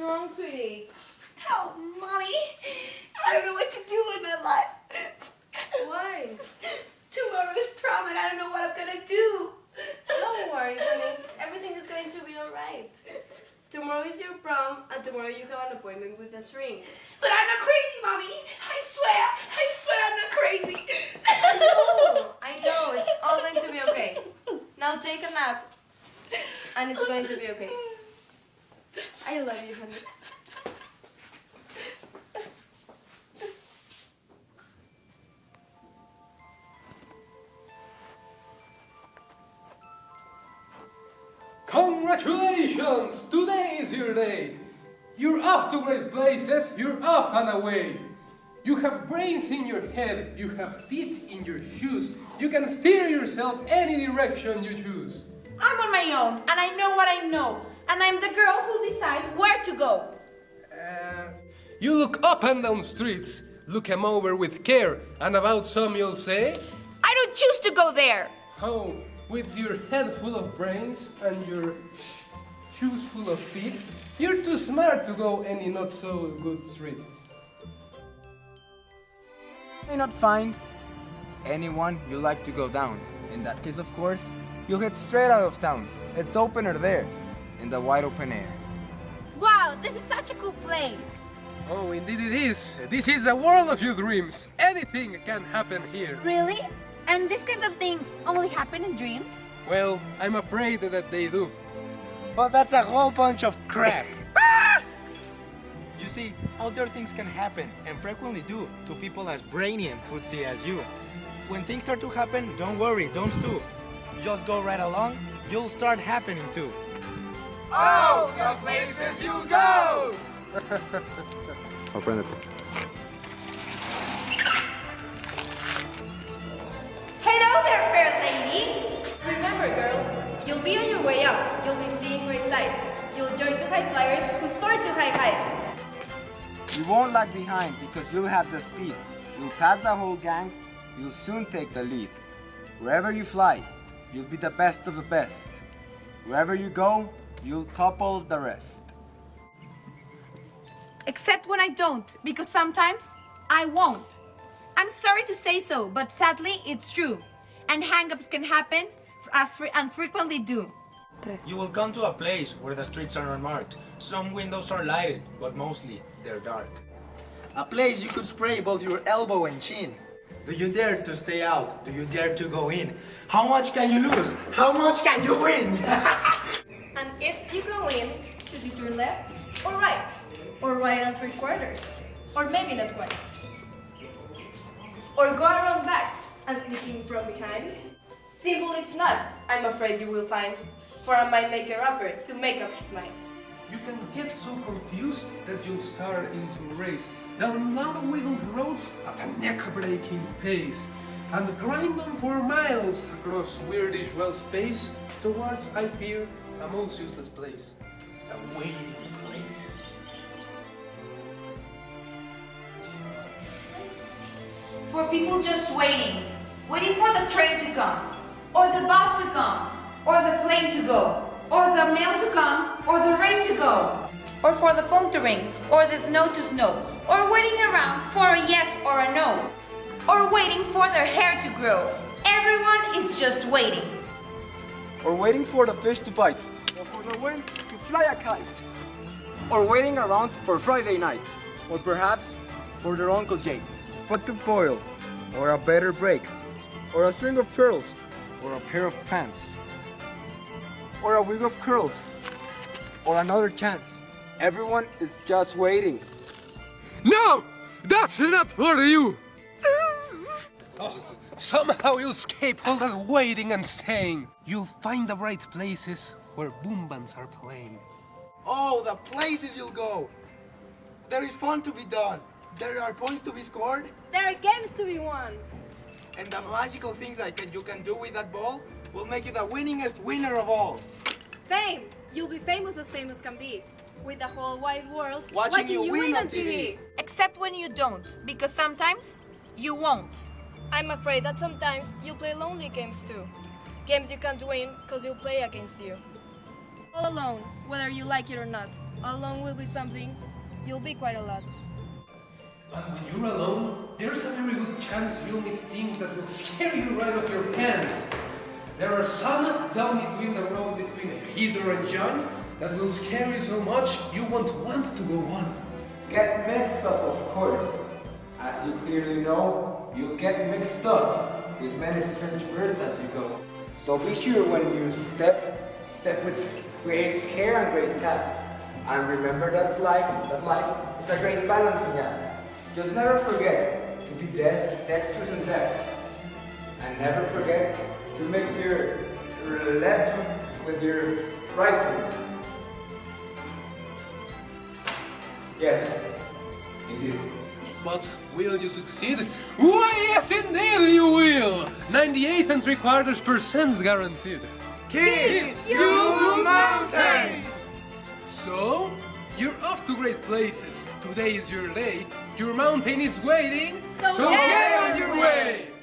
wrong, sweetie? Oh, mommy, I don't know what to do with my life. Why? Tomorrow's prom and I don't know what I'm gonna do. Don't worry, honey. Everything is going to be alright. Tomorrow is your prom, and tomorrow you have an appointment with the shrink. But I'm not crazy, mommy. I swear, I swear I'm not crazy. Oh, I know. It's all going to be okay. Now take a nap, and it's going to be okay. I love you, honey. Congratulations! Today is your day! You're off to great places, you're off and away! You have brains in your head, you have feet in your shoes, you can steer yourself any direction you choose. I'm on my own, and I know what I know, and I'm the girl who decides where to go. Uh, you look up and down streets, look 'em over with care, and about some you'll say, I don't choose to go there. Oh, with your head full of brains and your shoes full of feet, you're too smart to go any not so good streets. You may not find anyone you like to go down. In that case, of course, you'll head straight out of town. It's opener there, in the wide open air. Wow, this is such a cool place. Oh, indeed it is. This is a world of your dreams. Anything can happen here. Really? And these kinds of things only happen in dreams? Well, I'm afraid that they do. But that's a whole bunch of crap. Ah! you see, other things can happen, and frequently do, to people as brainy and footsy as you. When things start to happen, don't worry, don't stew. Just go right along, you'll start happening too. Oh, the places you go! Sorpréndete. Hello there, fair lady. Remember, girl, you'll be on your way up. You'll be seeing great sights. You'll join the high flyers who soar to high heights. You won't lag behind because you'll have the speed. You'll pass the whole gang, you'll soon take the lead. Wherever you fly, you'll be the best of the best. Wherever you go, you'll topple the rest. Except when I don't, because sometimes I won't. I'm sorry to say so, but sadly it's true. And hang-ups can happen as fre- and frequently do. You will come to a place where the streets are unmarked. Some windows are lighted, but mostly they're dark. A place you could spray both your elbow and chin. Do you dare to stay out? Do you dare to go in? How much can you lose? How much can you win? And if you go in, should it your left or right? Or right on three quarters? Or maybe not quite. Or go around back and sneak in from behind? Simple it's not, I'm afraid you will find. For a might make a rapper to make up his mind. You can get so confused that you'll start into a race down long wiggled roads at a neck-breaking pace and grind on for miles across weirdish well space towards, I fear, a most useless place. A waiting place. For people just waiting, waiting for the train to come, or the bus to come, or the plane to go, or the mail to come, or the rain to go, or for the phone to ring, or the snow to snow, or waiting around for a yes or a no, or waiting for their hair to grow. Everyone is just waiting. Or waiting for the fish to bite. Or for the wind to fly a kite. Or waiting around for Friday night. Or perhaps for their Uncle Jake. Pot to boil. Or a better break. Or a string of pearls. Or a pair of pants. Or a wig of curls. Or another chance. Everyone is just waiting. No! That's not for you! Oh, somehow you'll escape all that waiting and staying. You'll find the right places where boom bands are playing. Oh, the places you'll go! There is fun to be done. There are points to be scored, There are games to be won. and the magical things that you can do with that ball will make you the winningest winner of all. Fame! You'll be famous as famous can be. With the whole wide world Watching you win on TV. Except when you don't, because sometimes you won't. I'm afraid that sometimes you play lonely games too. Games you can't win because you play against you. All alone, whether you like it or not. All alone will be something you'll be quite a lot. And when you're alone, there's a very good chance you'll meet things that will scare you right off your pants. There are some down between the road between Heather and John that will scare you so much you won't want to go on. Get mixed up, of course. As you clearly know, you'll get mixed up with many strange birds as you go. So be sure when you step, step with great care and great tact. And remember that's life, that life is a great balancing act. Just never forget to be des- dexterous and deft. And never forget to mix your your left foot with your right foot. Yes, indeed. But will you succeed? Why, yes, indeed you will! 98 and 3 quarters percent guaranteed. Kids, you move mountains! So, you're off to great places. Today is your day. Your mountain is waiting. So so get get on on your your way.